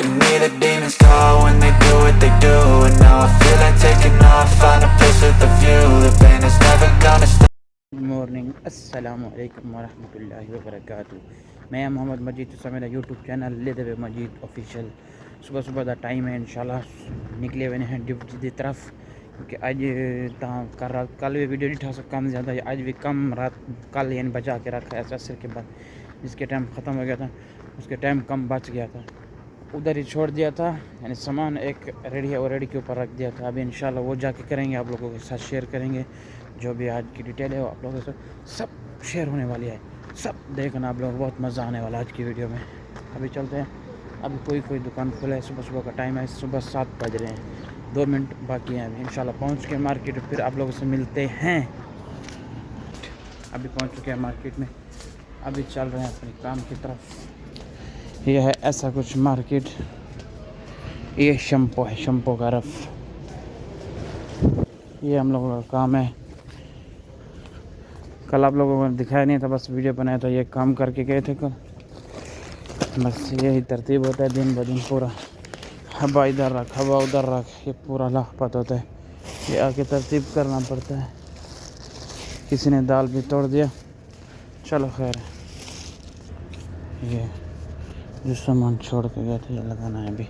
in me, the demons call when they do what they do. And now I feel like taking off, find a place with a view. The pain is never gonna stop. Good morning السلام علیکم ورحمۃ اللہ وبرکاتہ میں محمد مجید تو میرا YouTube channel لے دے مجید official صبح صبح دا ٹائم ہے انشاءاللہ نکلے ہوئے ہیں ڈیوٹی دی طرف کیونکہ اج تا کر رات کل بھی ویڈیو نہیں ٹھا سکا کم زیادہ اج بھی کم رات کل یعنی بچا کے رکھا ہے عصر کے بعد جس کے ٹائم ختم ہو گیا تھا اس کے ٹائم کم بچ گیا تھا ادھر ہی چھوڑ دیا تھا یعنی سامان ایک ریڈی ہے ریڈی کے اوپر رکھ دیا تھا۔ ابھی انشاءاللہ وہ جا کے کریں گے، آپ لوگوں کے ساتھ شیئر کریں گے۔ جو بھی آج کی ڈیٹیل ہے وہ آپ لوگوں سے سب شیئر ہونے والی ہے۔ سب دیکھنا آپ لوگوں کو، بہت مزہ آنے والا آج کی ویڈیو میں۔ ابھی چلتے ہیں۔ ابھی کوئی کوئی دکان کھلا ہے صبح صبح کا ٹائم ہے۔ صبح سات بج رہے ہیں۔ دو منٹ باقی ہیں ابھی۔ انشاءاللہ پہنچ کے مارکیٹ پھر آپ لوگوں سے ملتے ہیں۔ ابھی پہنچ چکے ہیں مارکیٹ میں۔ ابھی چل رہے ہیں اپنے کام کی طرف۔ یہ ہے ایسا کچھ مارکیٹ۔ یہ شمپو ہے، شمپو کا رف۔ یہ ہم لوگوں کا کام ہے۔ کل آپ لوگوں کو دکھایا نہیں تھا، بس ویڈیو بنایا تھا، یہ کام کر کے گئے تھے کل۔ بس یہی ترتیب ہوتا ہے، دن بدن پورا۔ ہوا ادھر رکھ، ہوا ادھر رکھ، یہ پورا لاپت ہوتا ہے۔ یہ آ کے ترتیب کرنا پڑتا ہے۔ کسی نے دال بھی توڑ دیا۔ چلو خیر۔ ہے یہ۔ جو سامان چھوڑ کے گئے تھے یہ لگانا ہے ابھی۔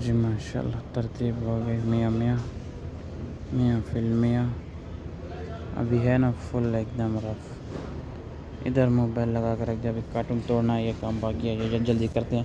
جی ماشاء اللہ ترتیب ہو گئی۔ میاں میاں میاں فل، میاں۔ ابھی ہے نا فل ایک دم رف ادھر موبائل لگا کر رکھ، جب کارٹون توڑنا ہے، یہ کام باقی ہے، یہ جلدی کرتے ہیں۔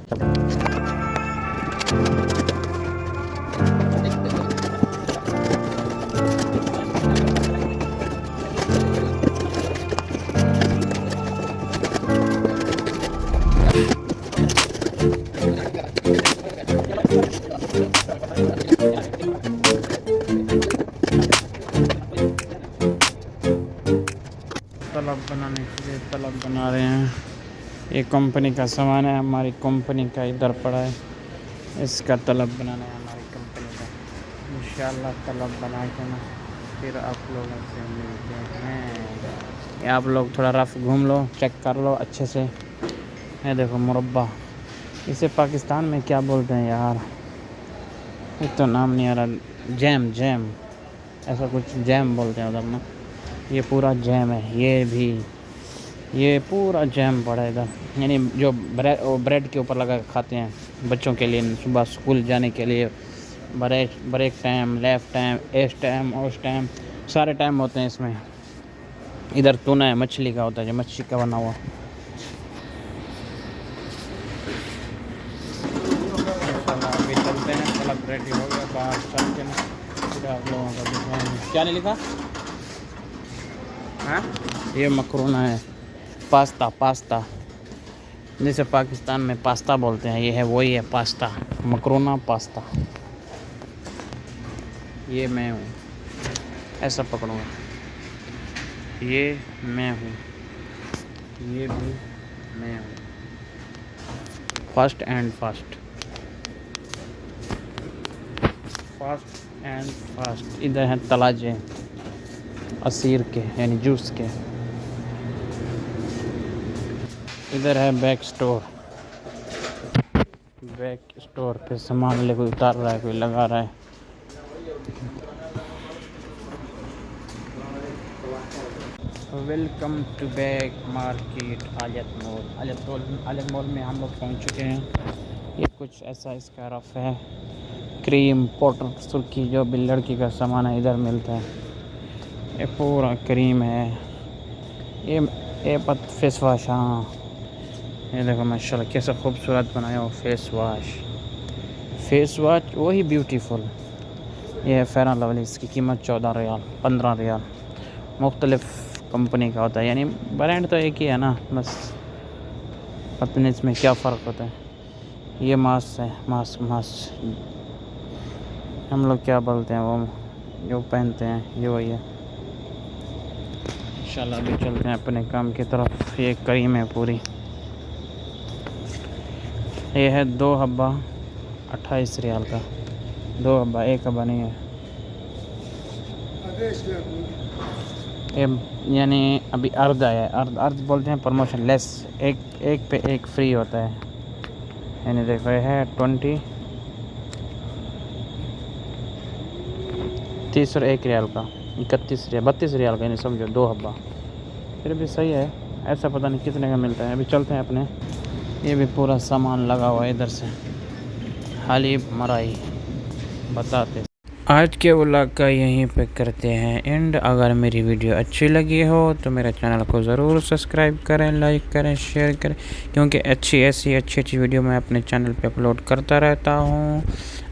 طلب بنانے کے لیے طلب بنا رہے ہیں۔ یہ کمپنی کا سامان ہے، ہماری کمپنی کا ادھر پڑا ہے۔ اس کا طلب بنانا ہے ہماری کمپنی کا۔ انشاءاللہ طلب بنا کے نا پھر آپ لوگوں سے ملتے ہیں۔ آپ لوگ تھوڑا رف گھوم لو، چیک کر لو اچھے سے۔ یہ دیکھو مربع۔ اسے پاکستان میں کیا بولتے ہیں یار؟ یہ تو نام نہیں آ رہا۔ جیم جیم۔ ایسا کچھ جیم بولتے ہیں ادھر نا۔ یہ پورا جیم ہے، یہ بھی، یہ پورا جیم پڑا ہے ادھر۔ یعنی جو بریڈ کے اوپر لگا کے کھاتے ہیں بچوں کے لیے، صبح اسکول جانے کے لیے۔ Break break time left time, S time, اوس ٹائم، سارے ٹائم ہوتے ہیں اس میں۔ ادھر تونا ہے، مچھلی کا ہوتا ہے، جو مچھلی کا بنا ہوا۔ ابھی چلتے ہیں کلب ریڈی ہو ہاں یہ مکرونا ہے پاستا پاستا جیسے پاکستان میں پاستا بولتے ہیں یہ ہے وہی ہے پاستا مکرونا پاستا یہ میں ہوں ایسا پکڑوں گا یہ میں ہوں یہ بھی میں ہوں fast and fast fast and fast ادھر ہیں تلاجے عصیر کے یعنی جوس کے۔ ادھر ہے بیک سٹور۔ بیک سٹور پہ سامان لے کوئی اتار رہا ہے، کوئی لگا رہا ہے۔ ویلکم ٹو بیک مارکیٹ آلیت مول آلیت مول آلیت مول میں ہم لوگ پہنچ چکے ہیں۔ یہ کچھ ایسا اس کا رف ہے۔ کریم پاؤڈر سرخی، جو بھی لڑکی کا سامان ہے، ادھر ملتا ہے۔ یہ پورا کریم ہے۔ یہ یہ پت فیس واش ہاں۔ یہ دیکھو ماشاء اللہ کیسا خوبصورت بنایا ہو فیس واش فیس واش وہی بیوٹیفل یہ ہے فیرن لولی اس کی قیمت چودہ ریال، پندرہ ریال۔ مختلف کمپنی کا ہوتا ہے۔ یعنی برانڈ تو ایک ہی ہے نا، بس پتہ نہیں اس میں کیا فرق ہوتا ہے۔ یہ ماسک ہے ماسک ماسک ہم لوگ کیا بولتے ہیں، وہ جو پہنتے ہیں، یہ وہی ہے۔ انشاءاللہ ابھی چلتے ہیں اپنے کام کی طرف۔ یہ کریم ہے پوری۔ یہ ہے دو حبہ اٹھائیس ریال کا۔ دو حبہ، ایک حبہ نہیں ہے۔ یہ یعنی ابھی ارد آیا ہے۔ ارد ارد بولتے ہیں پروموشن لیس ایک ایک پہ ایک فری ہوتا ہے۔ یعنی دیکھو، یہ ہے ٹونٹی تیس اور ایک ریال کا۔ اکتیس ریال، بتیس ریال کا یعنی سمجھو، دو حبہ۔ پھر بھی صحیح ہے، ایسا پتہ نہیں کتنے کا ملتا ہے۔ ابھی چلتے ہیں اپنے۔ یہ بھی پورا سامان لگا ہوا ہے ادھر سے۔ حلیب مرائی، بتاتے۔ آج کے ولاگ کا یہیں پہ کرتے ہیں اینڈ اگر میری ویڈیو اچھی لگی ہو تو میرے چینل کو ضرور سبسکرائب کریں لائک کریں شیئر کریں۔ کیونکہ اچھی، ایسی اچھی اچھی ویڈیو میں اپنے چینل پہ اپلوڈ کرتا رہتا ہوں۔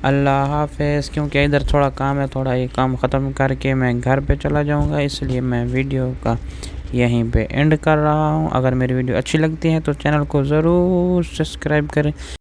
اللہ حافظ۔ کیونکہ ادھر تھوڑا کام ہے، تھوڑا یہ کام ختم کر کے میں گھر پہ چلا جاؤں گا، اس لیے میں ویڈیو کا یہیں پہ اینڈ کر رہا ہوں۔ اگر میری ویڈیو اچھی لگتی ہے تو چینل کو ضرور سبسکرائب کریں۔